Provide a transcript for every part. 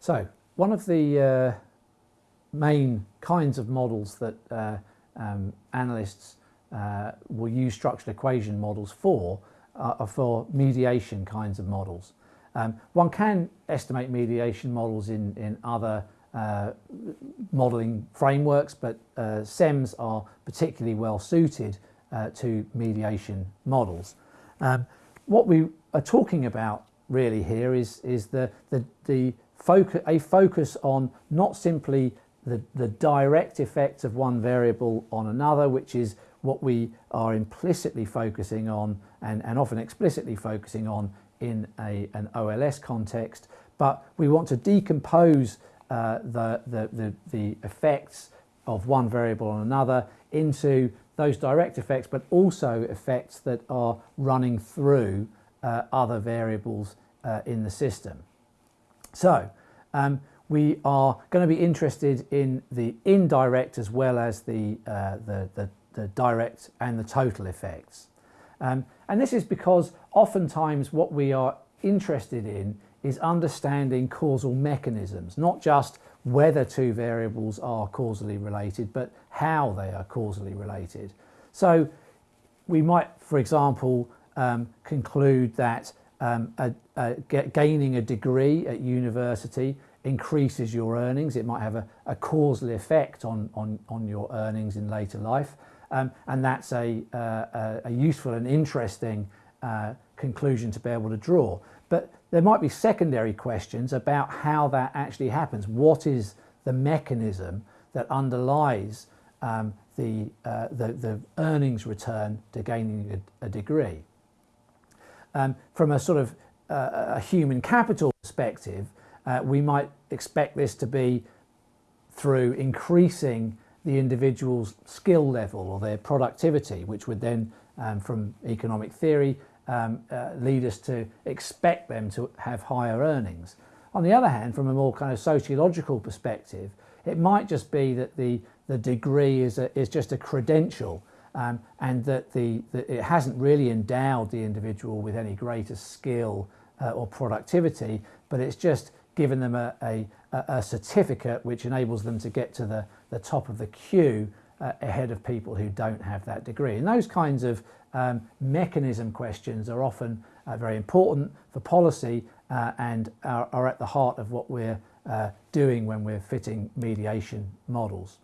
So one of the uh, main kinds of models that uh, um, analysts uh, will use structural equation models for are for mediation kinds of models. Um, one can estimate mediation models in, in other uh, modelling frameworks, but uh, SEMS are particularly well suited uh, to mediation models. Um, what we are talking about really here is, is the, the, the focus, a focus on not simply the, the direct effects of one variable on another, which is what we are implicitly focusing on and, and often explicitly focusing on in a, an OLS context, but we want to decompose uh, the, the, the, the effects of one variable on another into those direct effects, but also effects that are running through uh, other variables uh, in the system. So um, we are going to be interested in the indirect as well as the, uh, the, the, the, direct and the total effects. Um, and this is because oftentimes what we are interested in is understanding causal mechanisms, not just whether two variables are causally related, but how they are causally related. So we might, for example, um, conclude that um, a, a, gaining a degree at university increases your earnings. It might have a, a causal effect on, on, on your earnings in later life. Um, and that's a, uh, a, useful and interesting uh, conclusion to be able to draw. But there might be secondary questions about how that actually happens. What is the mechanism that underlies um, the, uh, the, the, earnings return to gaining a, a degree? Um, from a sort of uh, a human capital perspective, uh, we might expect this to be through increasing the individual's skill level or their productivity, which would then, um, from economic theory, um, uh, lead us to expect them to have higher earnings. On the other hand, from a more kind of sociological perspective, it might just be that the, the degree is, a, is just a credential um, and that, the, it hasn't really endowed the individual with any greater skill uh, or productivity, but it's just given them a, a, a, certificate which enables them to get to the, the top of the queue uh, ahead of people who don't have that degree. And those kinds of um, mechanism questions are often uh, very important for policy uh, and are, are, at the heart of what we're uh, doing when we're fitting mediation models.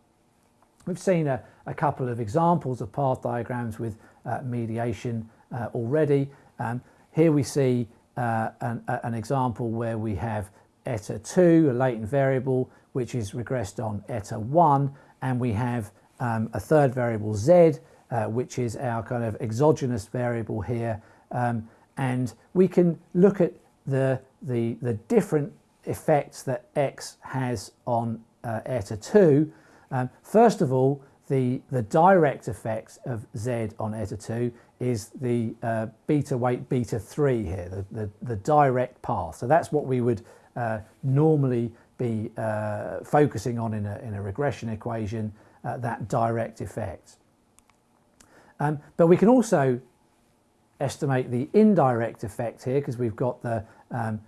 We've seen a, a couple of examples of path diagrams with uh, mediation uh, already. Um, here we see uh, an, an, example where we have eta 2, a latent variable, which is regressed on eta 1, and we have um, a third variable z, uh, which is our kind of exogenous variable here. Um, and we can look at the, the, the different effects that x has on uh, eta 2 um, first of all, the, the direct effect of Z on eta 2 is the uh, beta weight beta 3 here, the, the, the, direct path. So that's what we would uh, normally be uh, focusing on in a, in a regression equation, uh, that direct effect. Um, but we can also estimate the indirect effect here because we've got the um,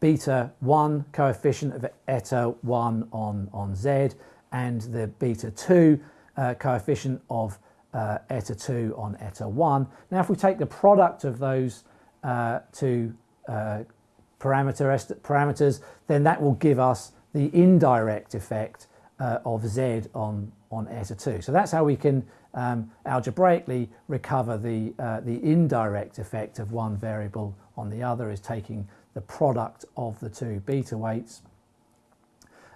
beta 1 coefficient of eta 1 on, on Z and the beta 2 uh, coefficient of uh, eta 2 on eta 1. Now if we take the product of those uh, two uh, parameter parameters then that will give us the indirect effect uh, of z on, on eta 2. So that's how we can um, algebraically recover the, uh, the indirect effect of one variable on the other is taking the product of the two beta weights.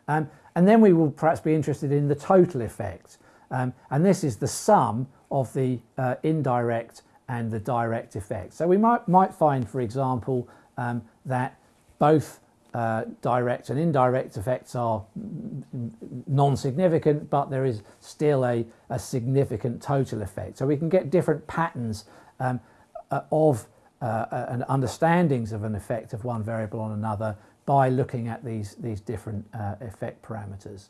Um, and then we will perhaps be interested in the total effect. Um, and this is the sum of the uh, indirect and the direct effect. So we might, might find, for example, um, that both uh, direct and indirect effects are non-significant, but there is still a, a, significant total effect. So we can get different patterns um, uh, of uh, and understandings of an effect of one variable on another by looking at these, these different uh, effect parameters.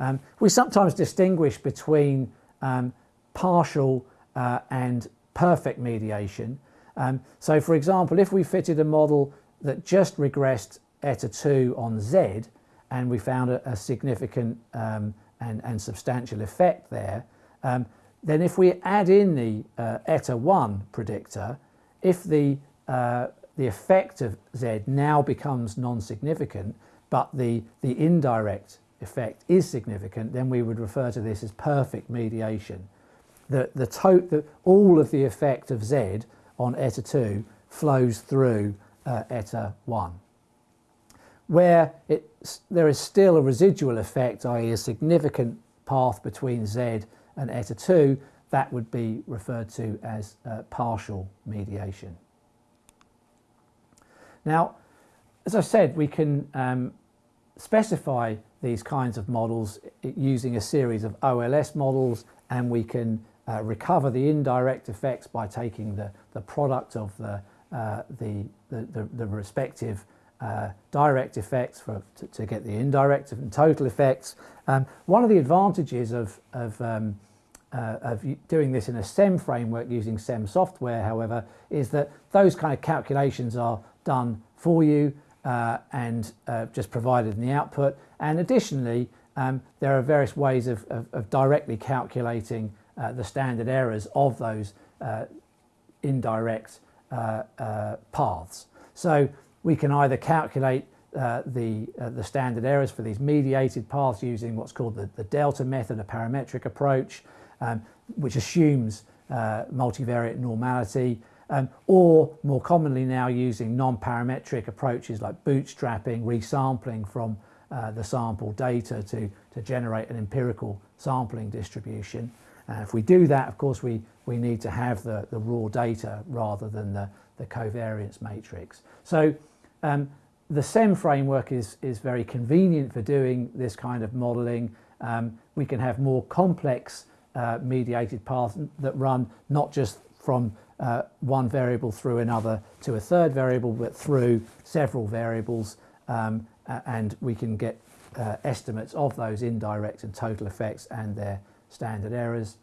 Um, we sometimes distinguish between um, partial uh, and perfect mediation. Um, so for example, if we fitted a model that just regressed eta 2 on Z and we found a, a significant um, and, and substantial effect there, um, then if we add in the uh, eta 1 predictor, if the, uh, the effect of Z now becomes non-significant, but the, the indirect effect is significant, then we would refer to this as perfect mediation. The, the, the all of the effect of Z on eta 2 flows through uh, eta 1. Where it, there is still a residual effect, i.e. a significant path between Z and eta 2, that would be referred to as uh, partial mediation. Now, as I said, we can um, specify these kinds of models using a series of OLS models and we can uh, recover the indirect effects by taking the, the product of the, uh, the, the, the, respective uh, direct effects for, to, to, get the indirect and total effects. Um, one of the advantages of, of, um, uh, of doing this in a SEM framework using SEM software, however, is that those kind of calculations are done for you uh, and uh, just provided in the output. And additionally, um, there are various ways of, of, of directly calculating uh, the standard errors of those uh, indirect uh, uh, paths. So we can either calculate the, the standard errors for these mediated paths using what's called the, the delta method, a parametric approach, um, which assumes multivariate normality um, or more commonly now using non-parametric approaches like bootstrapping, resampling from uh, the sample data to, to generate an empirical sampling distribution. And if we do that, of course, we, we need to have the, the raw data rather than the, the covariance matrix. So um, the SEM framework is, is very convenient for doing this kind of modeling. Um, we can have more complex uh, mediated paths that run not just from uh, one variable through another to a third variable, but through several variables, um, and we can get uh, estimates of those indirect and total effects and their standard errors.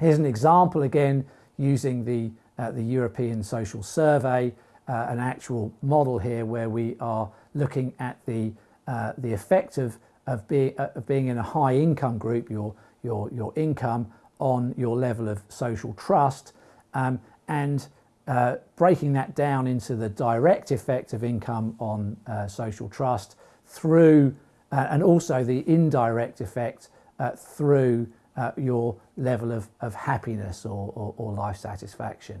Here's an example again using the, uh, the European Social Survey, uh, an actual model here where we are looking at the, uh, the effect of, of, be, uh, of being in a high income group, your, your, your income on your level of social trust um, and uh, breaking that down into the direct effect of income on uh, social trust through, uh, and also the indirect effect uh, through uh, your level of, of happiness or, or, or, life satisfaction.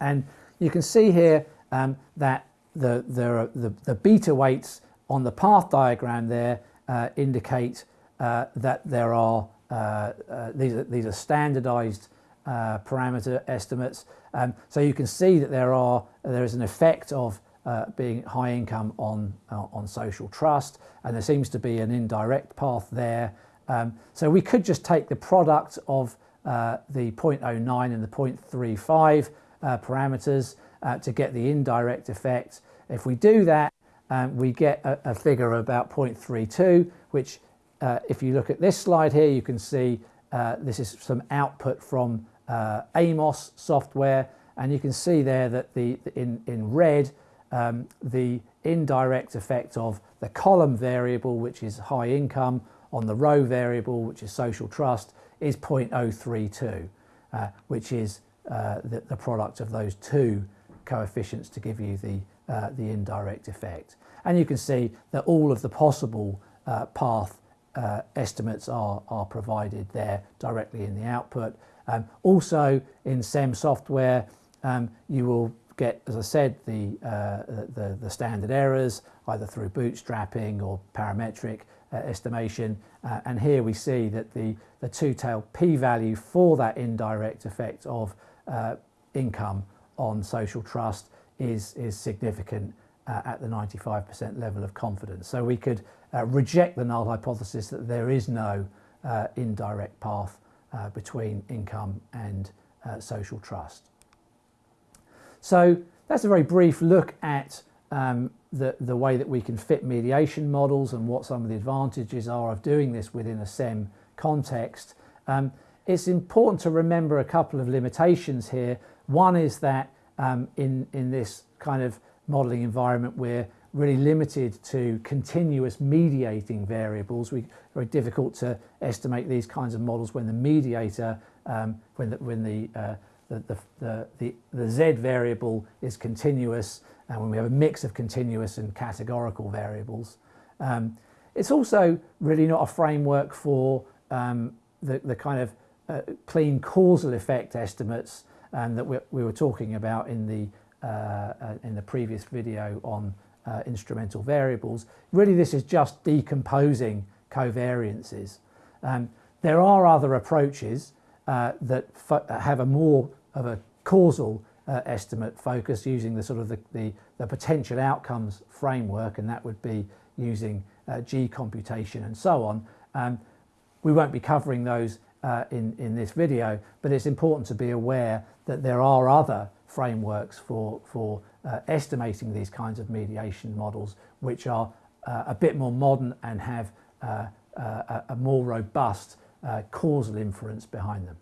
And you can see here um, that the, the, the, beta weights on the path diagram there uh, indicate that there are, these are, these are standardized uh, parameter estimates. Um, so you can see that there are there is an effect of uh, being high income on uh, on social trust, and there seems to be an indirect path there. Um, so we could just take the product of uh, the 0.09 and the 0.35 uh, parameters uh, to get the indirect effect. If we do that, um, we get a, a, figure of about 0.32, which if you look at this slide here, you can see this is some output from uh, AMOS software and you can see there that the in, in red um, the indirect effect of the column variable which is high income on the row variable which is social trust is 0.032 uh, which is uh, the, the, product of those two coefficients to give you the, uh, the indirect effect. And you can see that all of the possible uh, path uh, estimates are, are provided there directly in the output um, also in SEM software, um, you will get, as I said, the, uh, the, the, standard errors either through bootstrapping or parametric uh, estimation. Uh, and here we see that the, the two-tailed p-value for that indirect effect of uh, income on social trust is, is significant uh, at the 95% level of confidence. So we could uh, reject the null hypothesis that there is no indirect path uh, between income and uh, social trust. So that's a very brief look at um, the, the way that we can fit mediation models and what some of the advantages are of doing this within a SEM context. Um, it's important to remember a couple of limitations here. One is that um, in, in this kind of modelling environment we're, really limited to continuous mediating variables. We very difficult to estimate these kinds of models when the mediator, um, when the, when the, uh, the, the, the, the, z variable is continuous and when we have a mix of continuous and categorical variables. Um, it's also really not a framework for um, the, the kind of uh, clean causal effect estimates um, that we, we, were talking about in the, in the previous video on uh, instrumental variables. Really this is just decomposing covariances. Um, there are other approaches uh, that have a more of a causal uh, estimate focus using the sort of the, the, the, potential outcomes framework and that would be using uh, G computation and so on. Um, we won't be covering those uh, in, in this video, but it's important to be aware that there are other frameworks for, for uh, estimating these kinds of mediation models, which are uh, a bit more modern and have uh, uh, a, more robust uh, causal inference behind them.